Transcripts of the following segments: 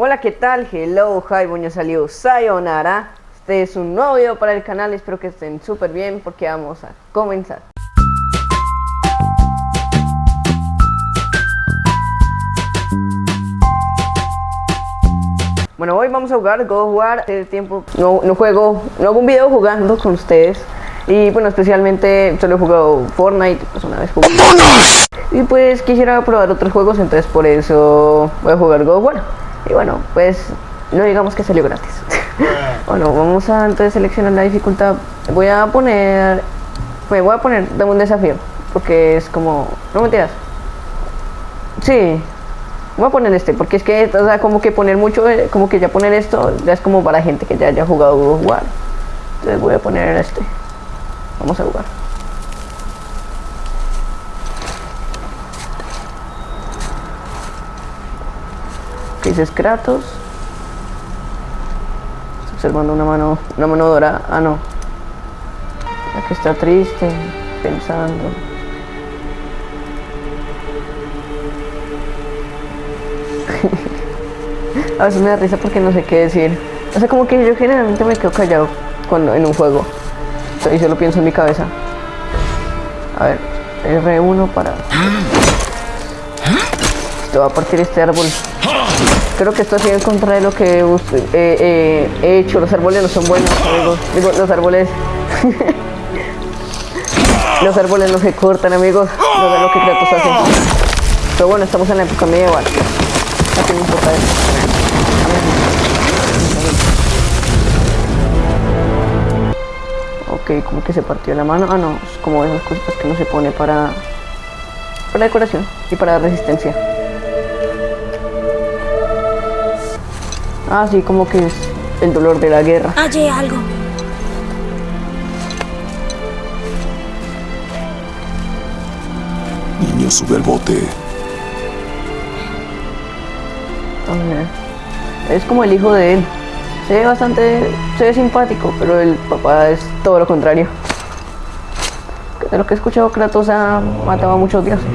Hola, ¿qué tal? Hello, hi, buenos salió Sayonara. Este es un nuevo video para el canal, espero que estén súper bien porque vamos a comenzar. Bueno, hoy vamos a jugar of War. Hace tiempo no, no juego, no hago un video jugando con ustedes. Y bueno, especialmente solo he jugado Fortnite, pues una vez jugué. Y pues quisiera probar otros juegos, entonces por eso voy a jugar of War. Y bueno, pues no digamos que salió gratis. bueno, vamos a entonces seleccionar la dificultad. Voy a poner, me voy a poner de un desafío, porque es como, no mentiras. Sí, voy a poner este, porque es que, o sea, como que poner mucho, eh, como que ya poner esto, ya es como para gente que ya haya jugado War. Entonces voy a poner este. Vamos a jugar. Dices Kratos? Estoy observando una mano, una mano dorada. Ah, no. La que está triste, pensando. A veces me da risa porque no sé qué decir. O sea, como que yo generalmente me quedo callado cuando en un juego. Y solo pienso en mi cabeza. A ver, R1 para... Te va a partir este árbol. Creo que esto ha sido en contra de lo que eh, eh, he hecho. Los árboles no son buenos, amigos. Digo, los árboles... los árboles no se cortan, amigos. No de lo que Kratos hace. Pero bueno, estamos en la época medieval. No me importa eso. Ok, como que se partió la mano. Ah, no, es como esas cositas que no se pone para, para decoración y para resistencia. Ah, sí, como que es el dolor de la guerra. Hallé algo. Niño, sube al bote. Es como el hijo de él. Se ve bastante, se ve simpático, pero el papá es todo lo contrario. De lo que he escuchado, Kratos ha matado a muchos dioses.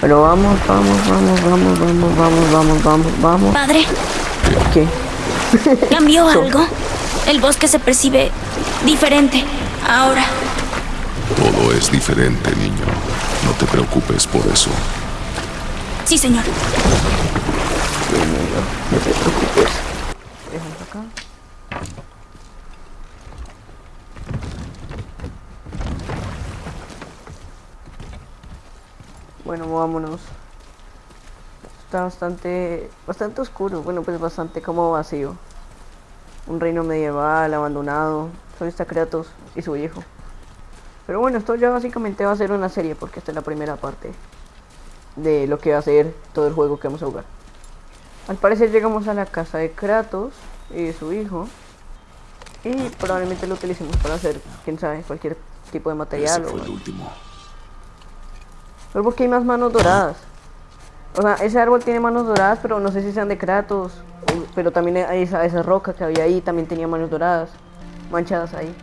Pero vamos, vamos, vamos, vamos, vamos, vamos, vamos, vamos, vamos. Padre, ¿Qué? ¿cambió So- algo? El bosque se percibe diferente ahora. Todo es diferente, niño. No te preocupes por eso. Sí, señor. No te preocupes. Acá. Bueno, vámonos. Está bastante, bastante oscuro. Bueno, pues bastante como vacío. Un reino medieval, abandonado. Solo está Kratos y su hijo. Pero bueno, esto ya básicamente va a ser una serie porque esta es la primera parte de lo que va a ser todo el juego que vamos a jugar. Al parecer llegamos a la casa de Kratos y de su hijo. Y probablemente lo utilicemos para hacer, quién sabe, cualquier tipo de Ese material. fue O... el último. Pero porque hay más manos doradas. O sea, ese árbol tiene manos doradas, pero no sé si sean de Kratos. o- Pero también esa, esa roca que había ahí, también tenía manos doradas. Manchadas ahí.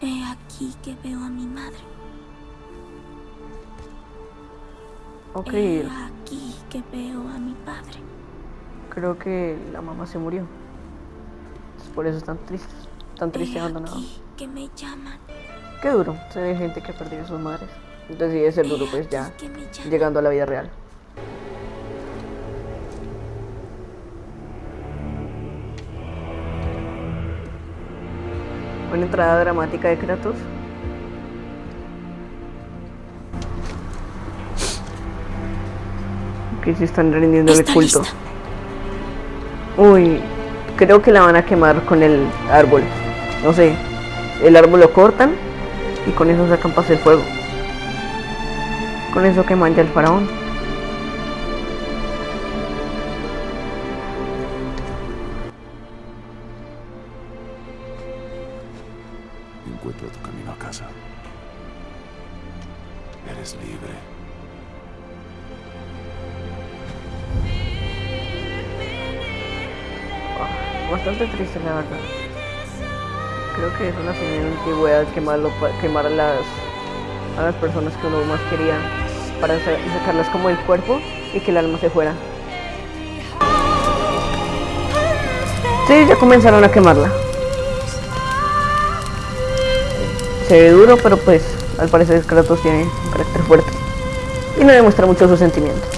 He aquí que veo a mi madre. Ok, He aquí que veo a mi padre. creo que la mamá se murió. Por eso están tristes. Tan triste y He abandonado. aquí que me llaman. Qué duro. Se ve gente que ha perdido a sus madres. Entonces sí debe ser duro, pues ya. llegando a la vida real. Una entrada dramática de Kratos. Que se están rindiendo el culto. lista. Uy, creo que la van a quemar con el árbol. No sé, el árbol lo cortan y con eso sacan para hacer fuego. Con eso queman ya el faraón. Encuentra tu camino a casa. Eres libre. Bastante triste la verdad. Creo que es una señal de antigüedad quemar, lo- quemar a las a las personas que uno más quería para sa- sacarlas como del cuerpo y que el alma se fuera. Sí, ya comenzaron a quemarla. Se ve duro, pero pues al parecer Kratos tiene un carácter fuerte y no demuestra mucho sus sentimientos.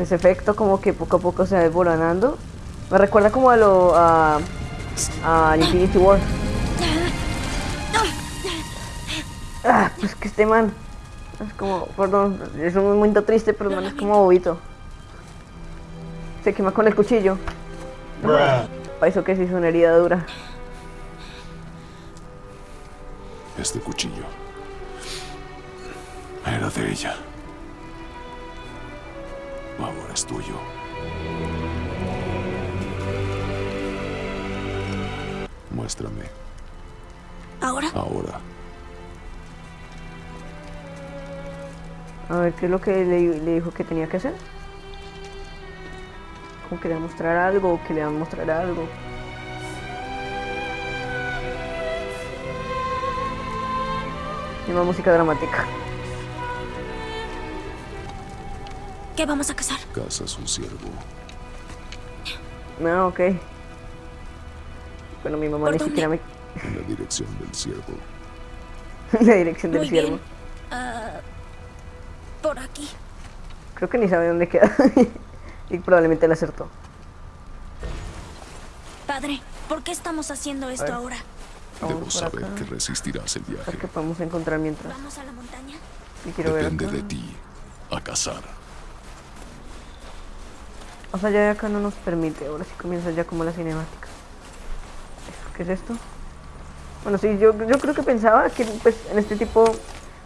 Ese efecto como que poco a poco se va desboronando. Me recuerda como a lo a, a Infinity War. Ah, pues que este man es como, perdón, es un momento triste, pero el man es como bobito. Se quema con el cuchillo. Para eso que se hizo una herida dura. Este cuchillo era de ella. Ahora es tuyo. Muéstrame ¿Ahora? ahora. A ver qué es lo que le, le dijo que tenía que hacer. Como que le va a mostrar algo, o que le va a mostrar algo. Y más música dramática. ¿Qué vamos a cazar? Cazas un ciervo. No, ok. Bueno, mi mamá ¿Por ni dónde? siquiera me... En la dirección del ciervo. la dirección del Muy ciervo. Ah, por aquí. Creo que ni sabe dónde queda. y probablemente la acertó. Padre, ¿por qué estamos haciendo esto ver. ahora? Vamos Debo saber acá. que resistirás el ver viaje. qué podemos encontrar mientras. ¿Vamos a la montaña? Y quiero ver Depende acá. de ti. A cazar. O sea, ya de acá no nos permite. Ahora sí comienza ya como la cinemática. ¿Qué es esto? Bueno, sí, yo, yo creo que pensaba que pues en este tipo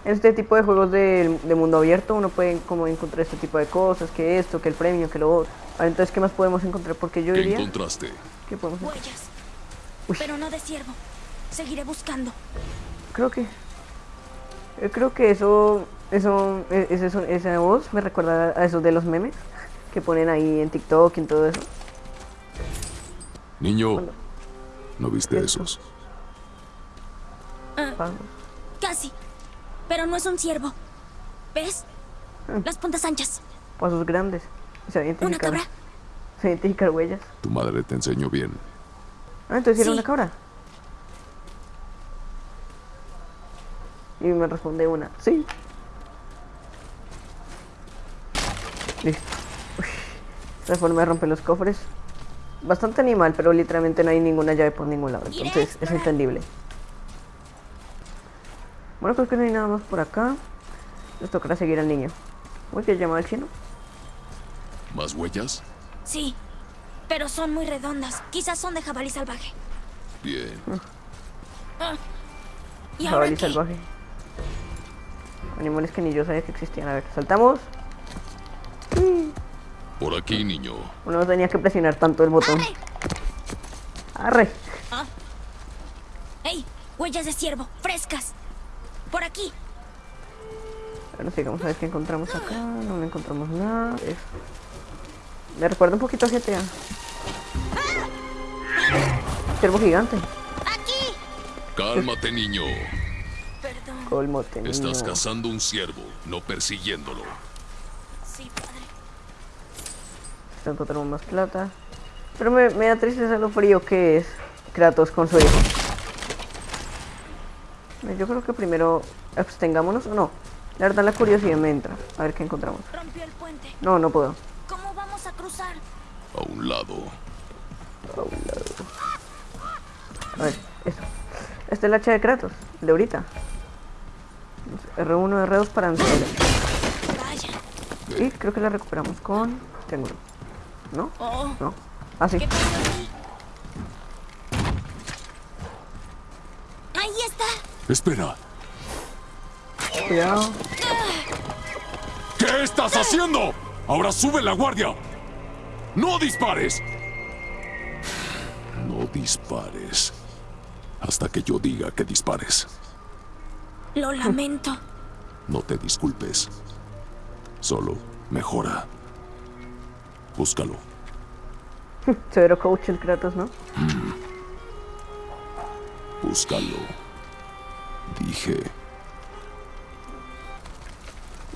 en este tipo de juegos de, de mundo abierto uno puede como encontrar este tipo de cosas, que esto, que el premio, que lo otro. Ahora, entonces, ¿qué más podemos encontrar? Porque yo ¿Qué diría encontraste? que podemos encontrar. Huellas. Uy. Pero no de ciervo. Seguiré buscando. Creo que yo creo que eso eso e- son- esa voz me recuerda a esos de los memes que ponen ahí en TikTok y en todo eso. Niño, ¿no viste esos? Vamos. Casi. Pero no es un ciervo. ¿Ves? Las puntas anchas. Pasos grandes. Se ¿Una identificar. cabra? Se identificar huellas. Tu madre te enseñó bien. Ah, entonces era una cabra. Y me responde una, sí. Listo. Uy, esta forma de romper los cofres. Bastante animal, pero literalmente no hay ninguna llave por ningún lado. Entonces es entendible. Bueno, creo que no hay nada más por acá. Les tocará seguir al niño. Uy, que llama al chino. ¿Más huellas? Sí. Pero son muy redondas. Quizás son de jabalí salvaje. Bien. ¿Y ahora Jabalí qué? salvaje. Animales que ni yo sabía que existían. A ver, saltamos. Por aquí, niño. Uno no tenía que presionar tanto el botón. ¡Arre! Arre. ¡Ey! Huellas de ciervo. Frescas. Por aquí. Bueno, sigamos a ver qué encontramos acá. No encontramos nada. Es- Me recuerda un poquito a GTA. Ciervo gigante. ¡Aquí! Cálmate, niño. Perdón. Colmote. niño. Estás cazando un ciervo, no persiguiéndolo. Sí, padre. Tanto tenemos más plata. Pero me, me da tristeza lo frío que es Kratos con su hijo. Yo creo que primero abstengámonos o no. La verdad la curiosidad me entra. A ver qué encontramos. Rompió el puente. No, no puedo. ¿Cómo vamos a cruzar? A un lado. A ver, eso. Esta es la hacha de Kratos, de ahorita. R1, R2 para. Vaya. Y creo que la recuperamos con triángulo. ¿No? Oh, No. Ah, sí. Ahí está. Espera. Cuidado. ¿Qué estás haciendo? Ahora sube la guardia. No dispares. No dispares. Hasta que yo diga que dispares. Lo lamento. No te disculpes. Solo mejora. Búscalo. Severo coach el Kratos, ¿no? Búscalo. Dije,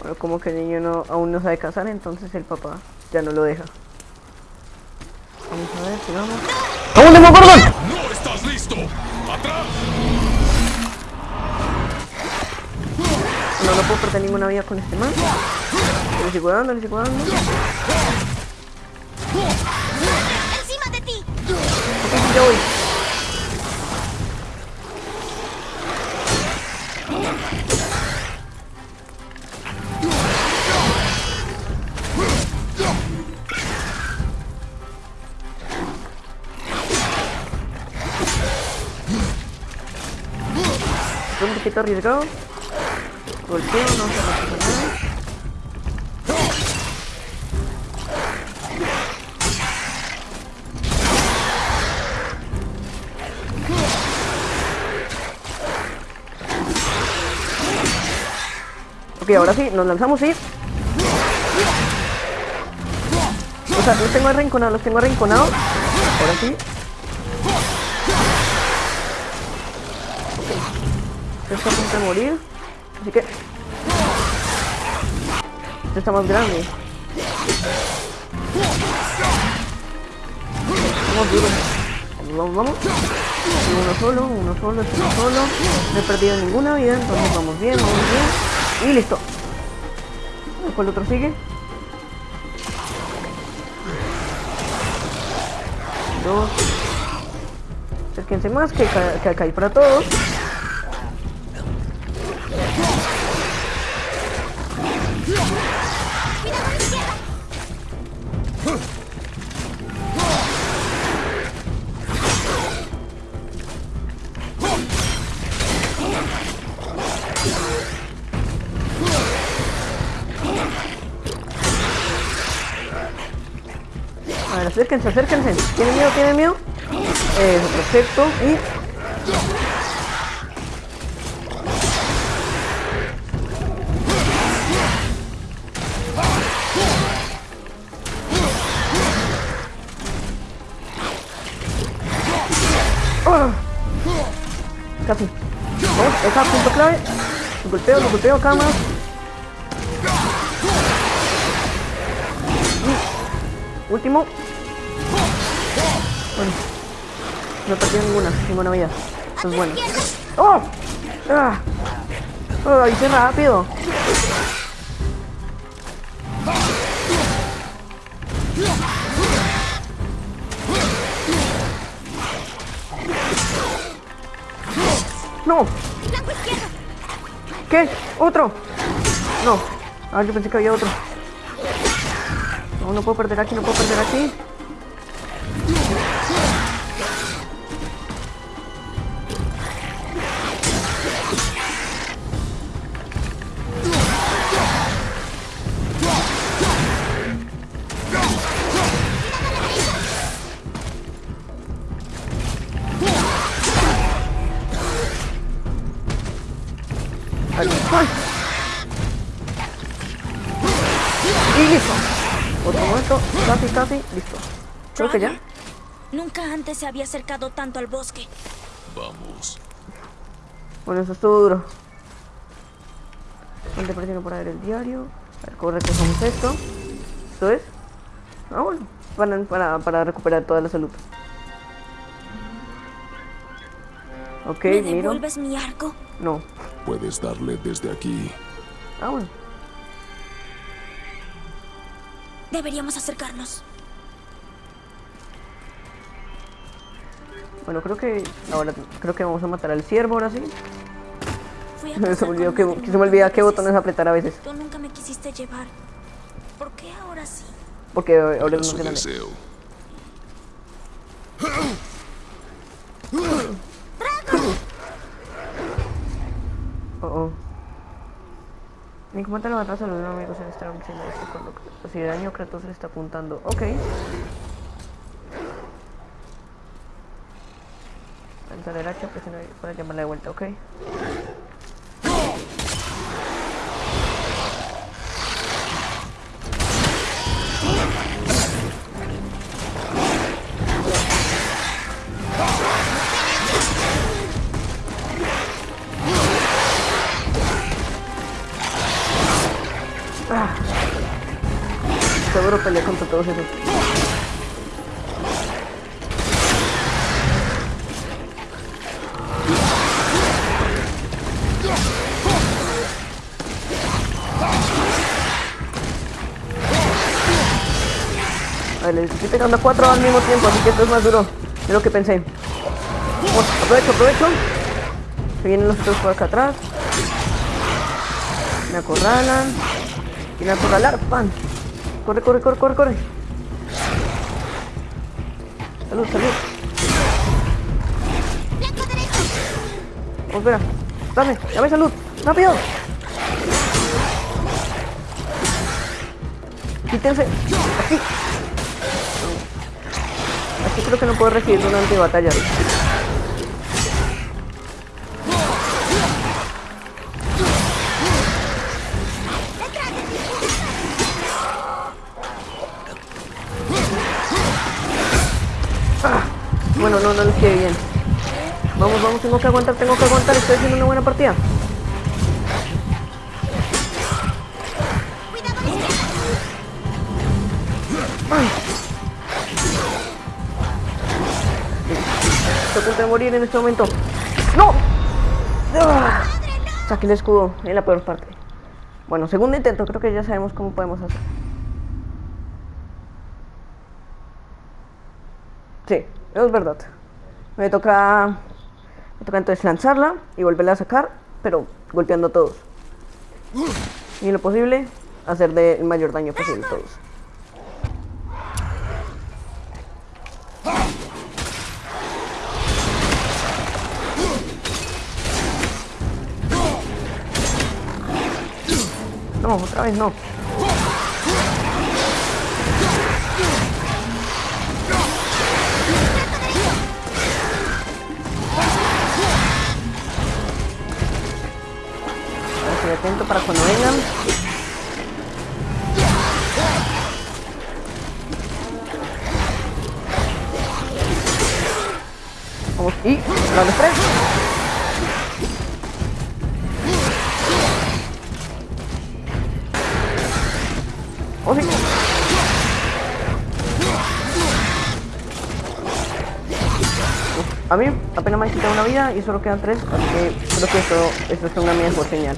Pero como que el niño no, aún no sabe cazar, entonces el papá ya no lo deja. Vamos a ver si vamos. ¡Vamos, Demogorgon! ¡No estás listo! ¡Atrás! No, no puedo perder ninguna vida con este man. Le sigo dando, le sigo dando. Ok, ¡Encima de ti! sí, ya voy. Un poquito arriesgado. Golpeo, no se Ok, ahora sí, nos lanzamos y... O sea, los tengo arrinconados, los tengo arrinconados. Ahora sí. Este está a punto morir. Así que... Este está más grande. Vamos duro. Vamos, vamos. Uno solo, uno solo, uno solo. No he perdido ninguna vida, entonces vamos bien, vamos bien. Y listo. ¿Cuál otro sigue? Dos. Acérquense más, que, que acá hay para todos. Acérquense, acérquense. ¿Tienen miedo? ¿Tienen miedo? Eso, perfecto. Y... ¡Ah! Casi. ¿Ves? Acá, punto clave. Lo golpeo, lo golpeo más. Último. Bueno. No perdí ninguna, ninguna vida. Eso es bueno. ¡Oh! ¡Ah! ¡Oh, hice rápido! ¡No! ¿Qué? ¿Otro? No. Ah, yo pensé que había otro. No, no puedo perder aquí, no puedo perder aquí. Ahí. ¡Ay! Y listo. Otro momento. Casi, casi. Listo. Creo que ya. Nunca antes se había acercado tanto al bosque. Vamos. Bueno, eso estuvo duro. Ponte presión para ver el diario. A ver, ¿cómo recogemos esto? ¿Esto es? Ah, bueno. Para, para, para recuperar toda la salud. Ok, ¿Me miro. devuelves mi arco? No. Puedes darle desde aquí. Ah, bueno. Deberíamos acercarnos. Bueno, creo que ahora creo que vamos a matar al ciervo ahora sí. Se me olvidó que, que se me olvida qué botones veces. apretar a veces. Tú nunca me quisiste llevar. ¿Por qué ahora sí? Porque ahora su grande. deseo. Oh, oh. Ni cómo te levantas a los amigos en esta diciendo esto con lo que si de daño Kratos le está apuntando. Ok. Alta derecha, presiona ahí para llamarla de vuelta, ok. Les estoy pegando a cuatro al mismo tiempo, así que esto es más duro de lo que pensé. Vamos, aprovecho, aprovecho. Se vienen los otros por acá atrás. Me acorralan. Vienen a acorralar, pan. Corre, corre, corre, corre, corre. Salud, salud. Oh, espera. Dame, dame salud. Rápido. Quítense. Aquí. Aquí creo que no puedo recibir durante batalla. Bueno, no, no les quede bien. Vamos, vamos, tengo que aguantar, tengo que aguantar. Estoy haciendo una buena partida. Estoy a punto de morir en este momento. ¡No! ¡Ah! Saqué el escudo en la peor parte. Bueno, segundo intento, creo que ya sabemos cómo podemos hacer. Sí, es verdad. Me toca. Me toca entonces lanzarla y volverla a sacar, pero golpeando a todos. Y lo posible, hacer de el mayor daño posible a todos. No, otra vez no. Estoy atento para cuando vengan. Vamos, y la de tres. Oh. A mí apenas me han quitado una vida y solo quedan tres, así que creo que esto, esto es una mejor señal.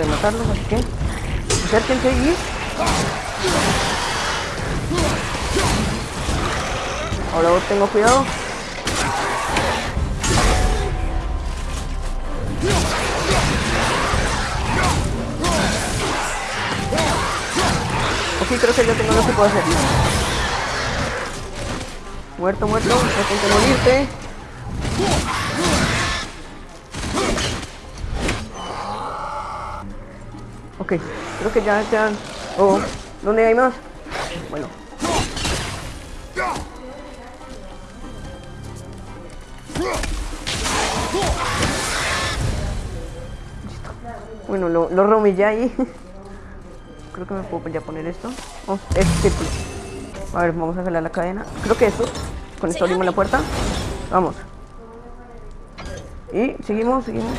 De matarlos, así que acérquense y... Ahora vos tengo cuidado. Ok, creo que ya tengo lo que puedo hacer. Muerto, muerto, intenta morirte. Ok, creo que ya quedan. Oh, ¿dónde hay más? Bueno. Listo. Bueno, lo, lo romillé ahí. Creo que me puedo ya poner esto. Vamos, este. A ver, vamos a jalar la cadena. Creo que esto. Con esto abrimos la puerta. Vamos. Y seguimos, seguimos.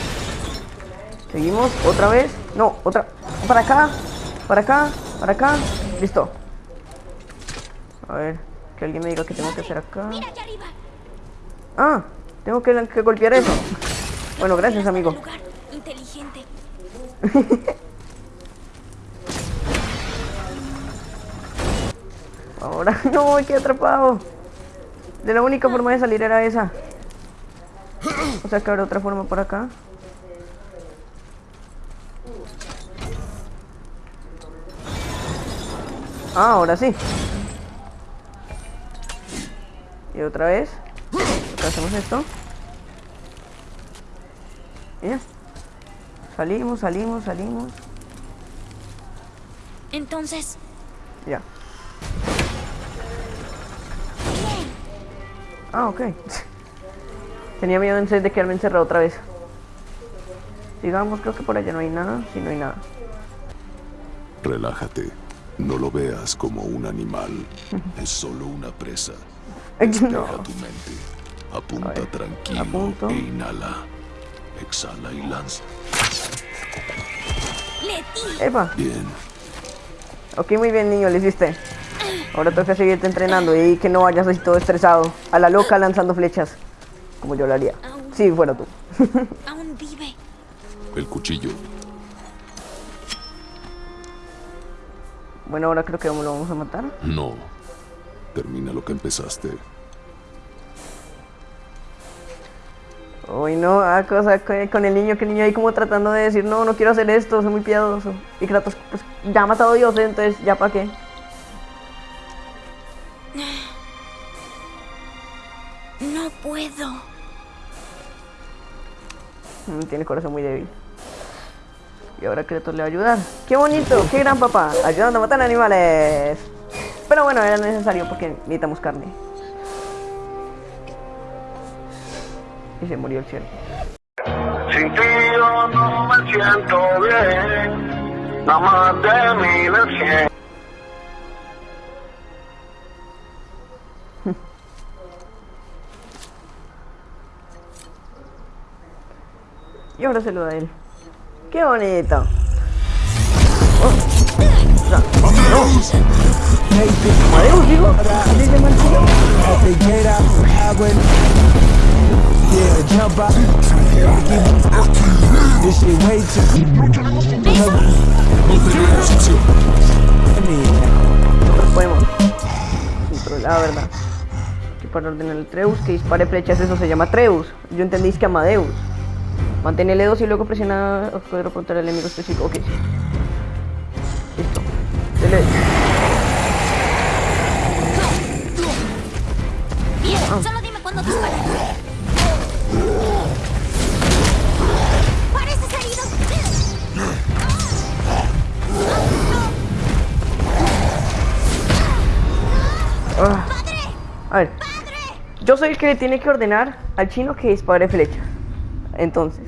Seguimos, otra vez. No, otra. Para acá. Para acá. Para acá. Listo. A ver, que alguien me diga qué tengo que hacer acá. Ah, tengo que, que golpear eso. Bueno, gracias, amigo. Lugar inteligente. Ahora no, quedé atrapado. De la única forma de salir era esa. O sea que habrá otra forma por acá. Ah, ahora sí. Y otra vez. Hacemos esto. Y ya. Salimos, salimos, salimos. Entonces, Ya. Ah, ok. Tenía miedo en de quedarme encerrado otra vez. Sigamos, creo que por allá no hay nada. Sí, no hay nada. Relájate. No lo veas como un animal. Es solo una presa. Despeja no. tu mente. Apunta tranquilo apunto. e inhala. Exhala y lanza. Epa. Bien. Ok, muy bien, niño, lo hiciste. Ahora toca seguirte entrenando y que no vayas así todo estresado. A la loca lanzando flechas. Como yo lo haría. Si fuera tú. Aún vive. El cuchillo. Bueno, ahora creo que lo vamos a matar. No. Termina lo que empezaste. Uy, no, ah, cosa con el niño, que el niño ahí como tratando de decir, no, no quiero hacer esto, soy muy piadoso. Y Kratos, pues, ya ha matado a Dios, entonces, ¿ya para qué? No puedo. Mm, Tiene corazón muy débil. Y ahora Kratos le va a ayudar. ¡Qué bonito! ¡Qué gran papá! Ayudando a matar animales. Pero bueno, era necesario porque necesitamos carne. Y se murió el cielo. Sin ti yo no me siento bien, nada más de mí de cien. Y ahora se lo da a él. ¡Qué bonito! Oh. Digo. Way too. I mean, Nosotros podemos controlar, ¿verdad? Que para ordenar el Treus, que dispare flechas, eso se llama Treus. Yo entendí que Amadeus. Mantén L2 y luego presiona poder apuntar al enemigo específico. Ok, sí. Listo. Dele. Bien, Ah. solo dime cuándo disparar. Pareces herido. Ah. ¡Padre! A ver, ¡Padre! yo soy el que le tiene que ordenar al chino que dispare flechas. Entonces,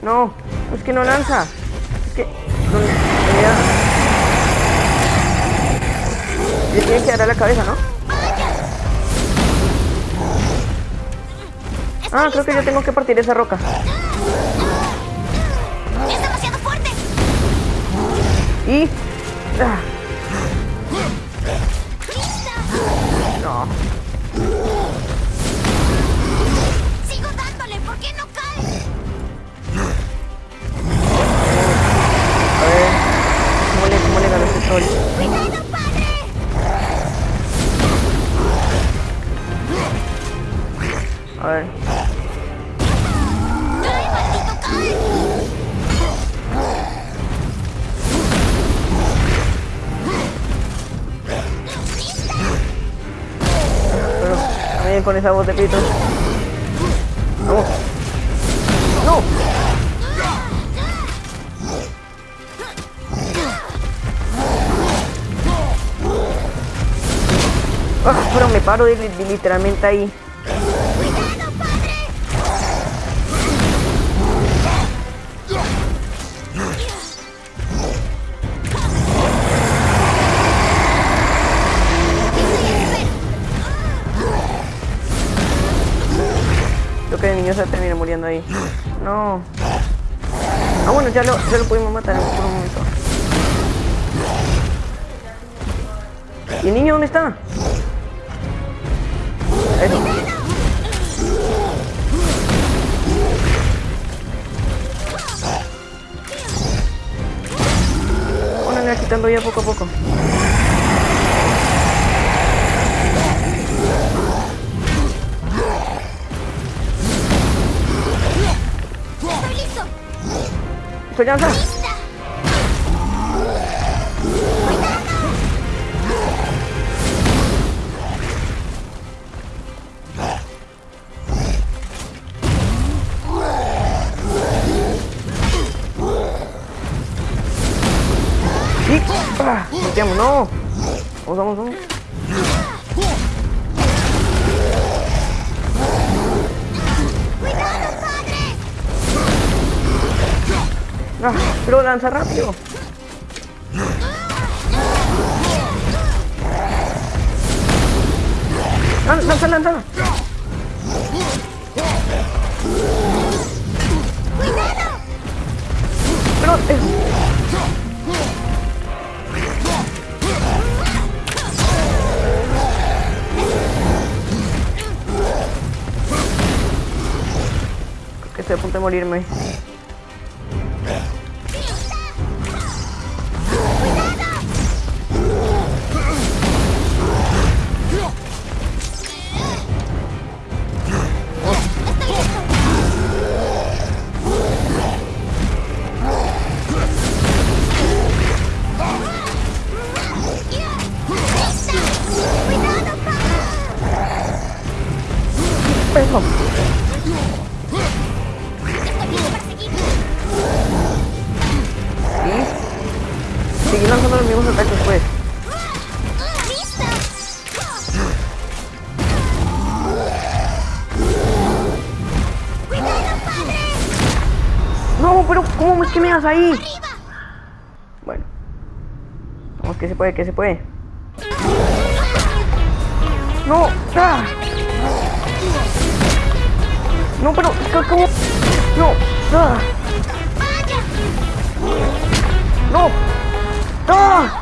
no, es que no lanza. Es que no. Le tiene que dar a la cabeza, ¿no? Ah, creo que yo tengo que partir esa roca. ¡Es demasiado fuerte! Y. ah, no. Con esa voz de pito. No. Ah, pero me paro de- de- literalmente ahí. Que el niño se termina muriendo ahí. No. Ah, bueno, ya lo, ya lo pudimos matar por un momento. ¿Y el niño dónde está? Eso. Bueno, le va quitando ya poco a poco. ¿Estoy ya ¡Lista! Pero lanza rápido. Lan- Lanza, lanza. Pero es... Estoy a punto de morirme. Peso. ¿Sí? Seguir lanzando los mismos ataques, pues. No, pero ¿cómo es que me das ahí? Bueno. Vamos, que se puede, que se puede. No, ¡ah! No, pero ¿c- ¿cómo? No, ¡ah! No, ¡ah!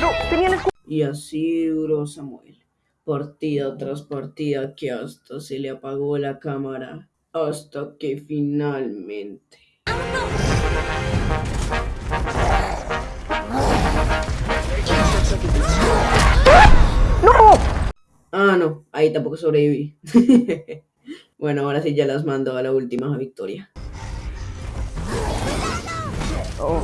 No, tenía el. Y así duró Samuel, partida tras partida que hasta se le apagó la cámara, hasta que finalmente... ahí tampoco sobreviví. bueno, ahora sí ya las mando a la última victoria. Oh.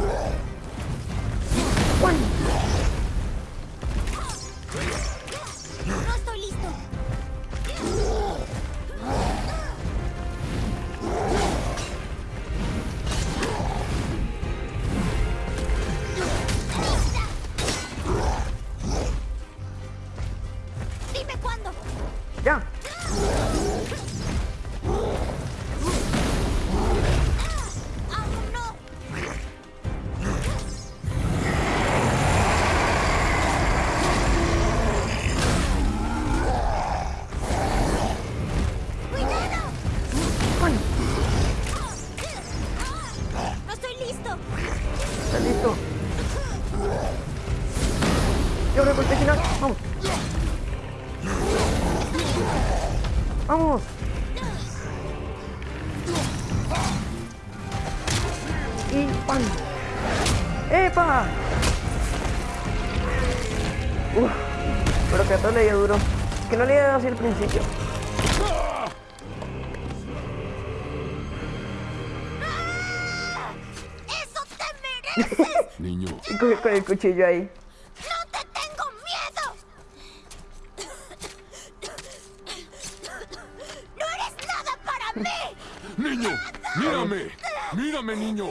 ¿Estás listo? Y ahora golpe final. Vamos. Vamos. Y pan. ¡Epa! Uf, pero que a todo le dio duro. Que no le dio así al principio. Con el cuchillo ahí. ¡No te tengo miedo! ¡No eres nada para mí! niño, mírame, mírame, niño,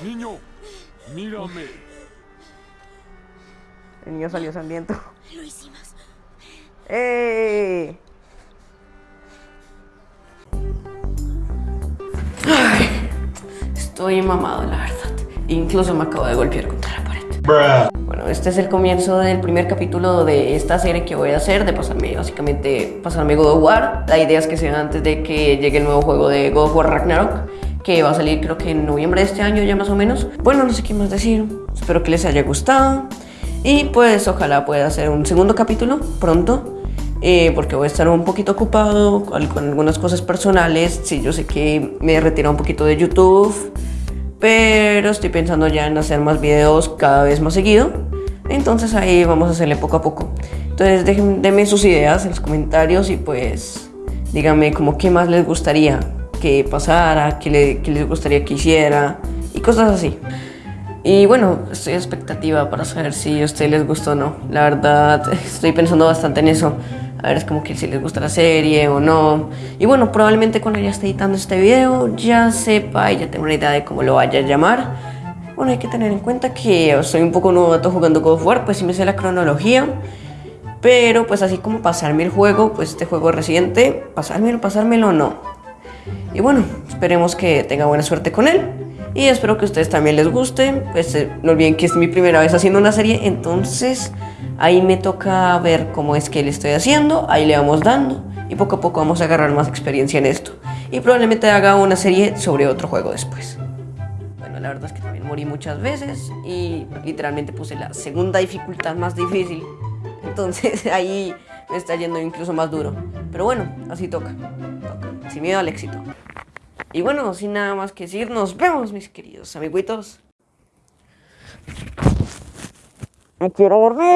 niño, mírame. El niño salió sangriento. Lo hicimos. ¡Eh! Estoy mamado, la verdad. Incluso me acabo de golpear pared. Bueno, este es el comienzo del primer capítulo de esta serie que voy a hacer, de pasarme, básicamente, pasarme God of War. La idea es que sea antes de que llegue el nuevo juego de God of War Ragnarok, que va a salir creo que en noviembre de este año ya más o menos. Bueno, no sé qué más decir. Espero que les haya gustado. Y pues ojalá pueda hacer un segundo capítulo pronto. eh, porque voy a estar un poquito ocupado con algunas cosas personales. Sí, yo sé que me he retirado un poquito de YouTube pero estoy pensando ya en hacer más videos cada vez más seguido. Entonces ahí vamos a hacerle poco a poco. Entonces dejen, denme sus ideas en los comentarios y pues díganme como qué más les gustaría que pasara, qué, le- qué les gustaría que hiciera y cosas así. Y bueno, estoy expectativa para saber si a ustedes les gustó o no. La verdad, estoy pensando bastante en eso. A ver, es como que si les gusta la serie o no. Y bueno, probablemente cuando ya esté editando este video ya sepa y ya tengo una idea de cómo lo vaya a llamar. Bueno, hay que tener en cuenta que soy un poco novato jugando God of War, pues sí me sé la cronología. Pero pues así como pasarme el juego, pues este juego reciente, pasármelo, pasármelo no. Y bueno, esperemos que tenga buena suerte con él. Y espero que a ustedes también les guste. Pues eh, no olviden que es mi primera vez haciendo una serie, entonces ahí me toca ver cómo es que le estoy haciendo. Ahí le vamos dando y poco a poco vamos a agarrar más experiencia en esto. Y probablemente haga una serie sobre otro juego después. Bueno, la verdad es que también morí muchas veces y literalmente puse la segunda dificultad más difícil. Entonces ahí me está yendo incluso más duro. Pero bueno, así toca. toca. Sin miedo al éxito. Y bueno, sin nada más que decir, nos vemos mis queridos amiguitos. Me quiero dormir.